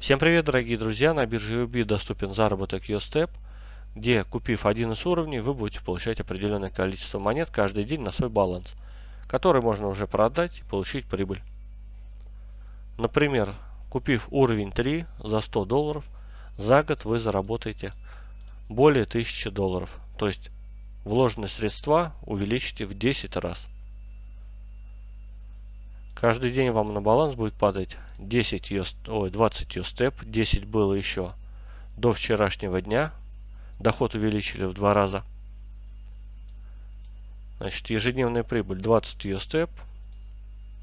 Всем привет, дорогие друзья! На бирже UB доступен заработок YouStep, где, купив один из уровней, вы будете получать определенное количество монет каждый день на свой баланс, который можно уже продать и получить прибыль. Например, купив уровень 3 за 100 долларов, за год вы заработаете более 1000 долларов, то есть вложенные средства увеличите в 10 раз. Каждый день вам на баланс будет падать 10 US, ой, 20 USTEP, 10 было еще до вчерашнего дня. Доход увеличили в два раза. Значит, ежедневная прибыль 20 USTEP.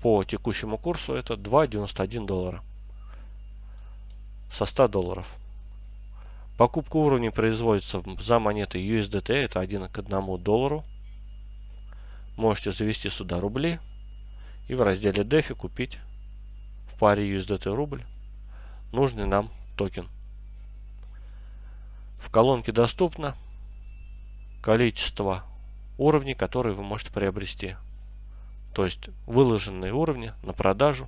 По текущему курсу это 2,91 доллара. Со 100 долларов. Покупка уровней производится за монеты USDT, это 1 к 1 доллару. Можете завести сюда рубли и в разделе DeFi купить в паре USDT рубль нужный нам токен. В колонке доступно количество уровней, которые вы можете приобрести. То есть выложенные уровни на продажу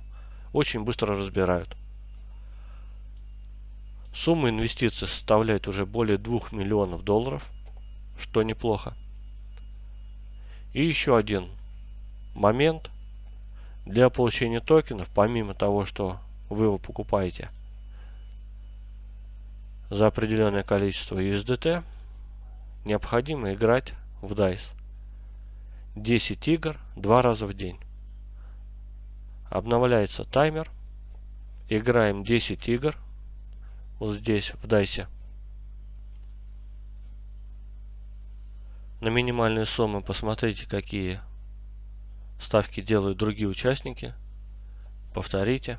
очень быстро разбирают. Сумма инвестиций составляет уже более 2 миллионов долларов, что неплохо. И еще один момент – для получения токенов, помимо того, что вы его покупаете за определенное количество USDT, необходимо играть в DICE. 10 игр два раза в день. Обновляется таймер. Играем 10 игр. Вот здесь, в DICE. На минимальные суммы посмотрите, какие Ставки делают другие участники. Повторите.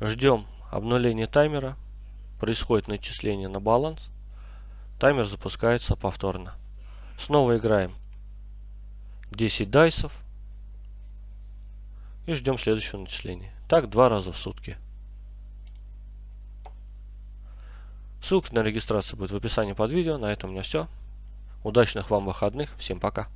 Ждем обнуления таймера. Происходит начисление на баланс. Таймер запускается повторно. Снова играем 10 дайсов. И ждем следующего начисления. Так два раза в сутки. Ссылка на регистрацию будет в описании под видео. На этом у меня все. Удачных вам выходных. Всем пока.